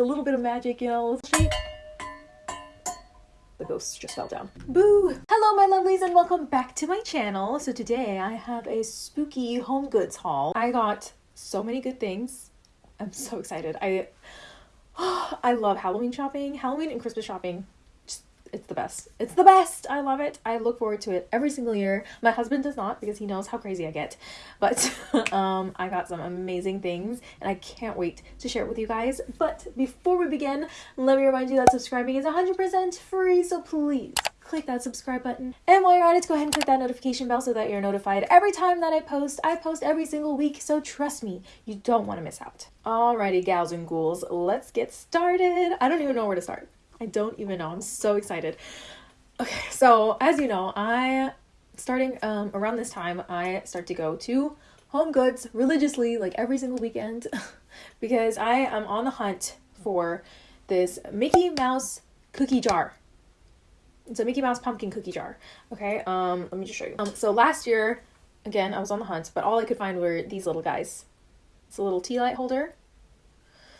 a little bit of magic, you know. The ghosts just fell down. Boo! Hello, my lovelies, and welcome back to my channel. So today I have a spooky home goods haul. I got so many good things. I'm so excited. I I love Halloween shopping. Halloween and Christmas shopping it's the best. It's the best. I love it. I look forward to it every single year. My husband does not because he knows how crazy I get. But um, I got some amazing things and I can't wait to share it with you guys. But before we begin, let me remind you that subscribing is 100% free. So please click that subscribe button. And while you're at it, go ahead and click that notification bell so that you're notified every time that I post. I post every single week, so trust me, you don't want to miss out. Alrighty, gals and ghouls, let's get started. I don't even know where to start. I don't even know. I'm so excited. Okay, so as you know, I starting um around this time I start to go to Home Goods religiously like every single weekend because I am on the hunt for this Mickey Mouse cookie jar. It's a Mickey Mouse pumpkin cookie jar. Okay, um let me just show you. Um so last year again, I was on the hunt, but all I could find were these little guys. It's a little tea light holder.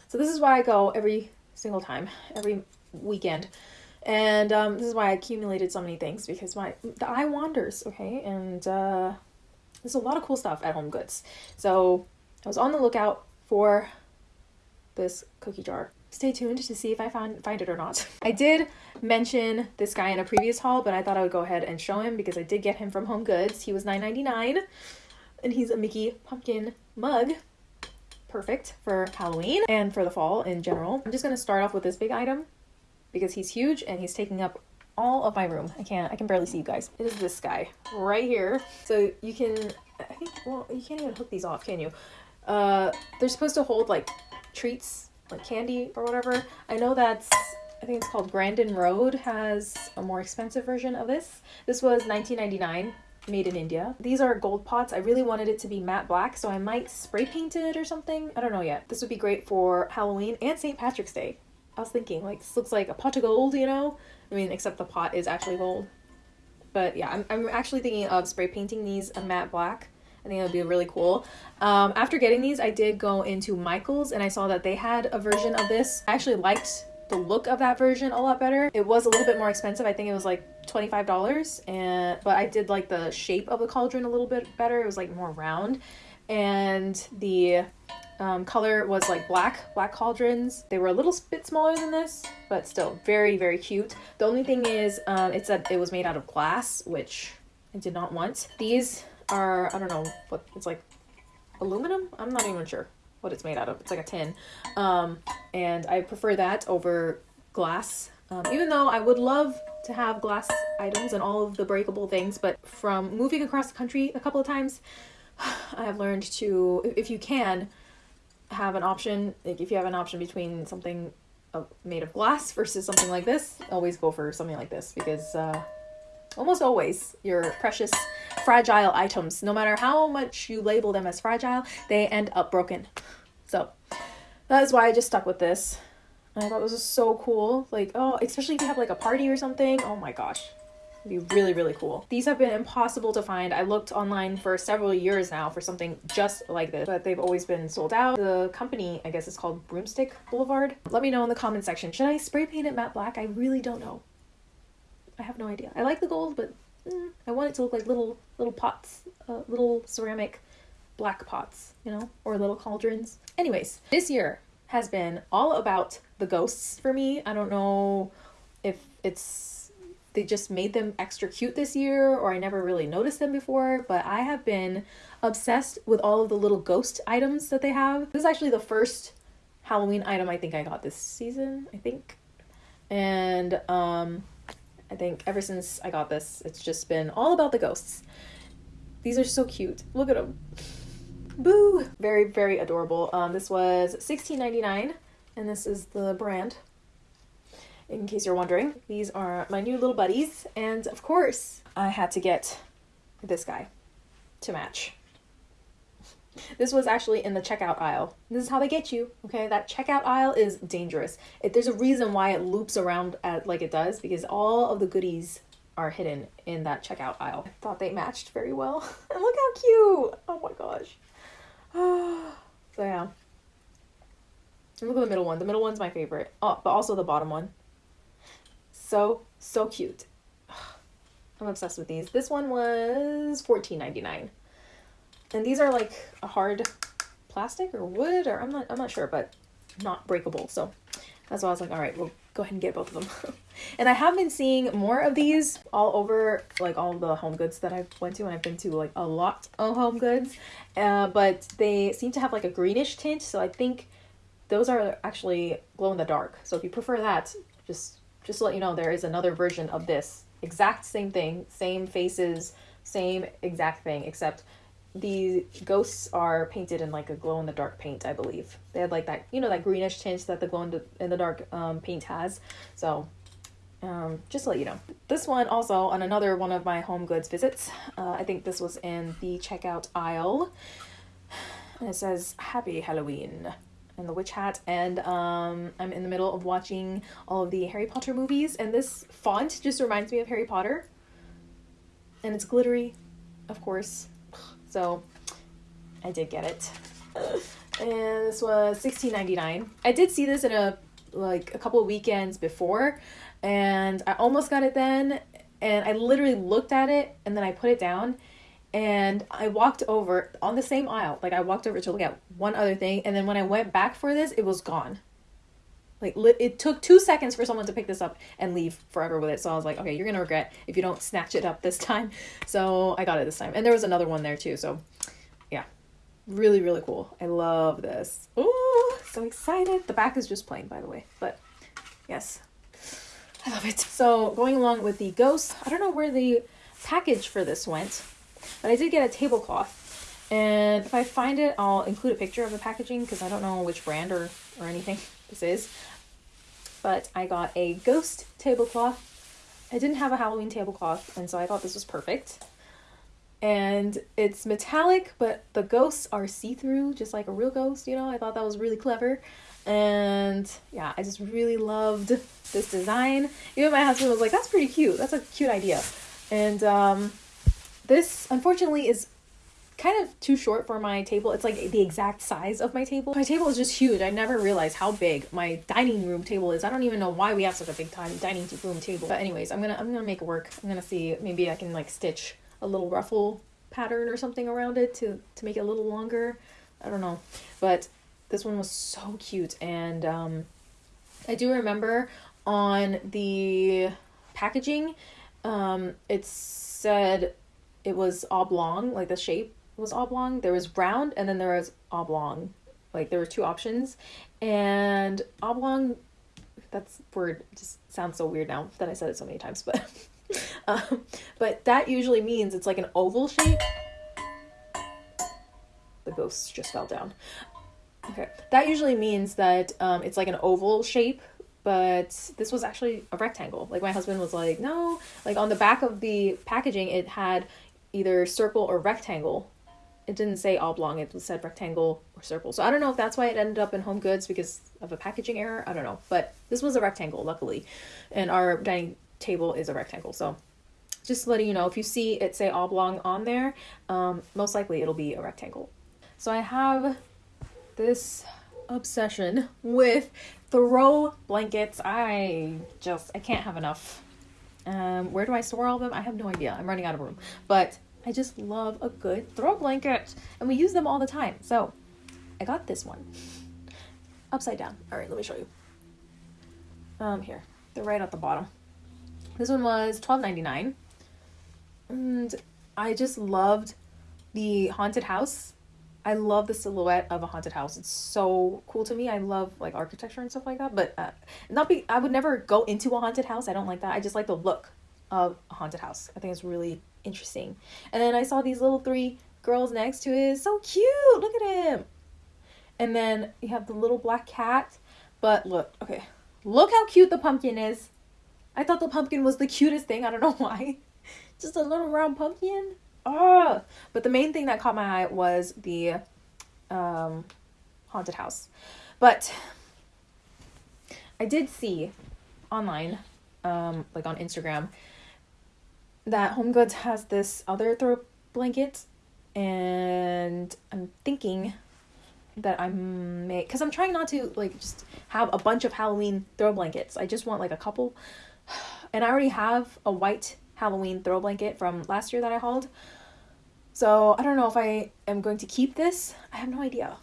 So this is why I go every single time, every weekend. And um, this is why I accumulated so many things because my the eye wanders, okay? And uh, there's a lot of cool stuff at Home Goods. So I was on the lookout for this cookie jar. Stay tuned to see if I find find it or not. I did mention this guy in a previous haul, but I thought I would go ahead and show him because I did get him from Home Goods. He was $9.99 and he's a Mickey pumpkin mug perfect for Halloween and for the fall in general. I'm just to start off with this big item because he's huge and he's taking up all of my room. I can't, I can barely see you guys. It is this guy right here. So you can, I think, well, you can't even hook these off, can you? Uh, they're supposed to hold like treats, like candy or whatever. I know that's, I think it's called Grandin Road has a more expensive version of this. This was 19.99 made in India. These are gold pots. I really wanted it to be matte black, so I might spray paint it or something. I don't know yet. This would be great for Halloween and St. Patrick's Day. I was thinking, like, this looks like a pot of gold, you know? I mean, except the pot is actually gold. But yeah, I'm, I'm actually thinking of spray painting these a matte black. I think that would be really cool. Um, after getting these, I did go into Michael's and I saw that they had a version of this. I actually liked the look of that version a lot better. It was a little bit more expensive. I think it was like $25 and but I did like the shape of the cauldron a little bit better. It was like more round and the um, color was like black, black cauldrons. They were a little bit smaller than this, but still very, very cute. The only thing is um, it said it was made out of glass, which I did not want. These are, I don't know what, it's like aluminum? I'm not even sure what it's made out of. It's like a tin. Um, and I prefer that over glass. Um, even though I would love to have glass items and all of the breakable things, but from moving across the country a couple of times, I have learned to, if you can, have an option, like if you have an option between something made of glass versus something like this, always go for something like this because uh, almost always your precious fragile items, no matter how much you label them as fragile, they end up broken. So that is why I just stuck with this. And I thought this was so cool. Like, oh, especially if you have like a party or something. Oh my gosh be really, really cool. These have been impossible to find. I looked online for several years now for something just like this, but they've always been sold out. The company, I guess it's called Broomstick Boulevard. Let me know in the comment section. Should I spray paint it matte black? I really don't know. I have no idea. I like the gold, but mm, I want it to look like little, little pots, uh, little ceramic black pots, you know, or little cauldrons. Anyways, this year has been all about the ghosts for me. I don't know if it's they just made them extra cute this year or I never really noticed them before, but I have been obsessed with all of the little ghost items that they have. This is actually the first Halloween item I think I got this season, I think. And um I think ever since I got this, it's just been all about the ghosts. These are so cute. Look at them. Boo! Very, very adorable. Um, this was $16.99 and this is the brand in case you're wondering. These are my new little buddies, and of course, I had to get this guy to match. This was actually in the checkout aisle. This is how they get you, okay? That checkout aisle is dangerous. It, there's a reason why it loops around at, like it does, because all of the goodies are hidden in that checkout aisle. I thought they matched very well. and look how cute! Oh my gosh. so yeah. Look at the middle one. The middle one's my favorite. Oh, but also the bottom one. So, so cute. I'm obsessed with these. This one was $14.99. And these are like a hard plastic or wood or I'm not I'm not sure, but not breakable. So that's why I was like, all right, we'll go ahead and get both of them. and I have been seeing more of these all over like all the home goods that I've went to and I've been to like a lot of home goods. Uh, but they seem to have like a greenish tint, so I think those are actually glow in the dark. So if you prefer that, just just to let you know there is another version of this. Exact same thing, same faces, same exact thing, except the ghosts are painted in like a glow in the dark paint, I believe. They had like that, you know, that greenish tint that the glow in the, in the dark um, paint has. So, um, just to let you know. This one also on another one of my home goods visits. Uh, I think this was in the checkout aisle. And it says Happy Halloween and the witch hat and um, i'm in the middle of watching all of the harry potter movies and this font just reminds me of harry potter and it's glittery of course so I did get it. And this was sixteen ninety nine. I did see this in a like a couple weekends before and I almost got it then and I literally looked at it and then I put it down and I walked over on the same aisle. Like I walked over to look at one other thing and then when I went back for this, it was gone. Like it took two seconds for someone to pick this up and leave forever with it. So I was like, okay, you're gonna regret if you don't snatch it up this time. So I got it this time, and there was another one there too. So yeah, really really cool. I love this. Oh, so excited. The back is just plain, by the way, but yes, I love it. So going along with the ghost, I don't know where the package for this went, but I did get a tablecloth. And if I find it, I'll include a picture of the packaging because I don't know which brand or, or anything this is but I got a ghost tablecloth. I didn't have a Halloween tablecloth, and so I thought this was perfect. And it's metallic, but the ghosts are see through, just like a real ghost, you know? I thought that was really clever. And yeah, I just really loved this design. Even my husband was like, that's pretty cute. That's a cute idea. And um, this, unfortunately, is kind of too short for my table. It's like the exact size of my table. My table is just huge. I never realized how big my dining room table is. I don't even know why we have such a big dining room table. But anyways, I'm gonna I'm gonna make it work. I'm gonna see maybe I can like stitch a little ruffle pattern or something around it to to make it a little longer. I don't know, but this one was so cute and um, I do remember on the packaging um, it said it was oblong like the shape was oblong, there was round, and then there was oblong. Like there were two options, and oblong. That's word just sounds so weird now that I said it so many times, but um, but that usually means it's like an oval shape. The ghost just fell down. Okay, that usually means that um, it's like an oval shape but this was actually a rectangle. Like my husband was like, no, like on the back of the packaging, it had either circle or rectangle it didn't say oblong, it said rectangle or circle. So I don't know if that's why it ended up in home goods because of a packaging error. I don't know. But this was a rectangle, luckily. And our dining table is a rectangle. So just letting you know, if you see it say oblong on there, um, most likely it'll be a rectangle. So I have this obsession with throw blankets. I just, I can't have enough. Um, where do I store all of them? I have no idea. I'm running out of room. But I just love a good throw blanket, and we use them all the time. So I got this one upside down. All right, let me show you. Um, here they're right at the bottom. This one was twelve ninety nine, and I just loved the haunted house. I love the silhouette of a haunted house. It's so cool to me. I love like architecture and stuff like that. But uh, not be. I would never go into a haunted house. I don't like that. I just like the look of a haunted house. I think it's really interesting. And then I saw these little three girls next to it. So cute. Look at him. And then you have the little black cat. But look, okay. Look how cute the pumpkin is. I thought the pumpkin was the cutest thing. I don't know why. Just a little round pumpkin. Oh, but the main thing that caught my eye was the um, haunted house. But I did see online, um, like on Instagram, that Home Goods has this other throw blanket, and I'm thinking that I'm because I'm trying not to like just have a bunch of Halloween throw blankets. I just want like a couple, and I already have a white Halloween throw blanket from last year that I hauled. So I don't know if I am going to keep this. I have no idea.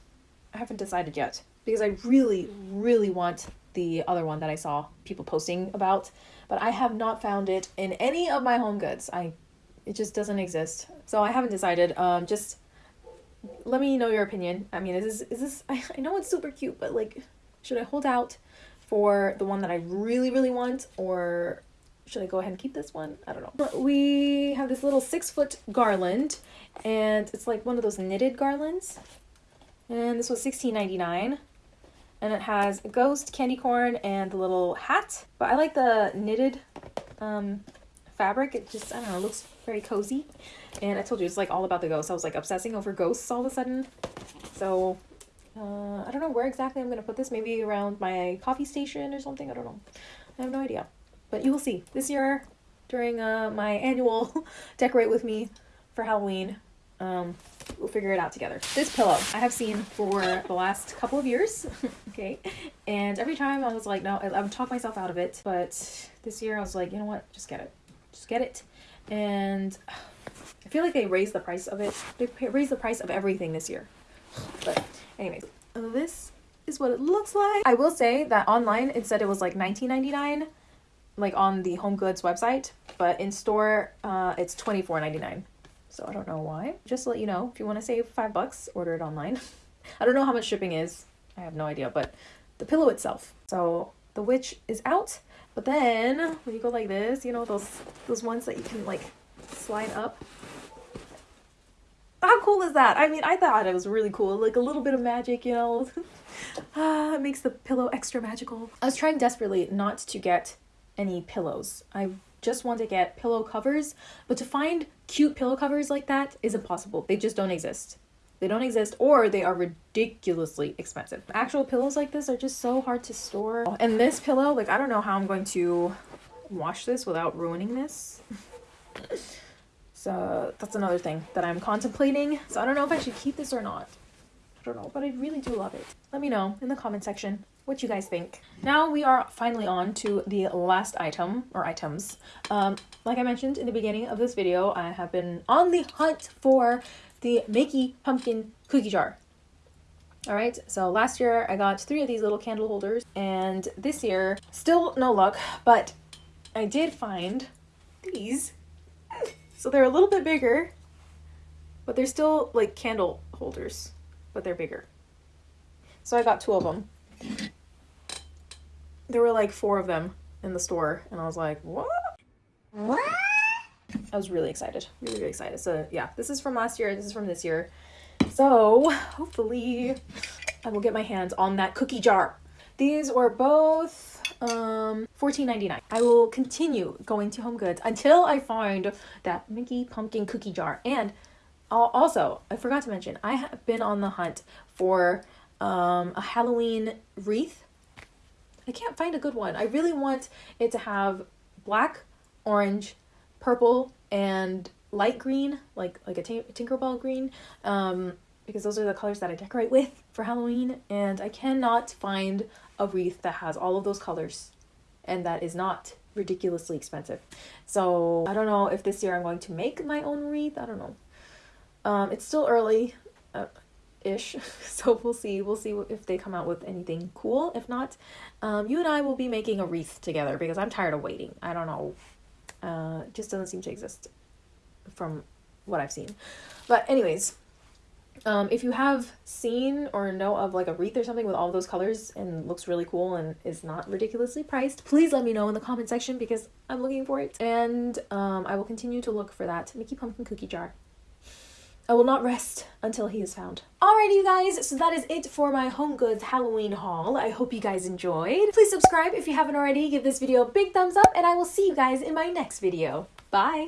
I haven't decided yet because I really, really want the other one that I saw people posting about, but I have not found it in any of my home goods. I it just doesn't exist. So I haven't decided. Um just let me know your opinion. I mean, is this is this I, I know it's super cute, but like should I hold out for the one that I really really want or should I go ahead and keep this one? I don't know. We have this little six foot garland and it's like one of those knitted garlands. And this was sixteen ninety nine, And it has a ghost, candy corn, and the little hat. But I like the knitted um, fabric. It just, I don't know, looks very cozy. And I told you, it's like all about the ghosts. I was like obsessing over ghosts all of a sudden. So, uh, I don't know where exactly I'm going to put this. Maybe around my coffee station or something. I don't know. I have no idea. But you will see. This year, during uh, my annual Decorate With Me for Halloween, um, we'll figure it out together. This pillow I have seen for the last couple of years, okay, and every time I was like, no, I, I would talk myself out of it, but this year I was like, you know what, just get it, just get it, and I feel like they raised the price of it. They raised the price of everything this year, but anyways, this is what it looks like. I will say that online it said it was like 19.99 like on the home goods website but in store uh, it's 24.99 so I don't know why. Just to let you know, if you want to save five bucks, order it online. I don't know how much shipping is. I have no idea, but the pillow itself. So the witch is out, but then when you go like this, you know those those ones that you can like slide up. How cool is that? I mean, I thought it was really cool. Like a little bit of magic, you know. ah, it makes the pillow extra magical. I was trying desperately not to get any pillows. I just want to get pillow covers, but to find cute pillow covers like that is impossible. They just don't exist. They don't exist or they are ridiculously expensive. Actual pillows like this are just so hard to store. And this pillow, like I don't know how I'm going to wash this without ruining this. so that's another thing that I'm contemplating. So I don't know if I should keep this or not. I don't know, but I really do love it. Let me know in the comment section what you guys think. Now we are finally on to the last item or items. Um, like I mentioned in the beginning of this video, I have been on the hunt for the Mickey Pumpkin Cookie Jar. Alright, so last year I got three of these little candle holders, and this year, still no luck, but I did find these. So they're a little bit bigger, but they're still like candle holders, but they're bigger. So I got two of them there were like four of them in the store and I was like, what? What? I was really excited. Really, really excited. So yeah, this is from last year. This is from this year. So hopefully I will get my hands on that cookie jar. These were both um $14.99. I will continue going to Home Goods until I find that Mickey pumpkin cookie jar. And also, I forgot to mention, I have been on the hunt for um, a Halloween wreath I can't find a good one. I really want it to have black, orange, purple, and light green, like like a t- Tinkerbell green, um, because those are the colors that I decorate with for Halloween. And I cannot find a wreath that has all of those colors, and that is not ridiculously expensive. So I don't know if this year I'm going to make my own wreath. I don't know. Um, it's still early. Uh, ish. So we'll see. We'll see if they come out with anything cool. If not, um, you and I will be making a wreath together because I'm tired of waiting. I don't know. Uh, just doesn't seem to exist from what I've seen. But anyways, um, if you have seen or know of like a wreath or something with all those colors and looks really cool and is not ridiculously priced, please let me know in the comment section because I'm looking for it. And um, I will continue to look for that Mickey Pumpkin Cookie Jar. I will not rest until he is found. Alrighty, you guys, so that is it for my Home Goods Halloween haul. I hope you guys enjoyed. Please subscribe if you haven't already, give this video a big thumbs up, and I will see you guys in my next video. Bye!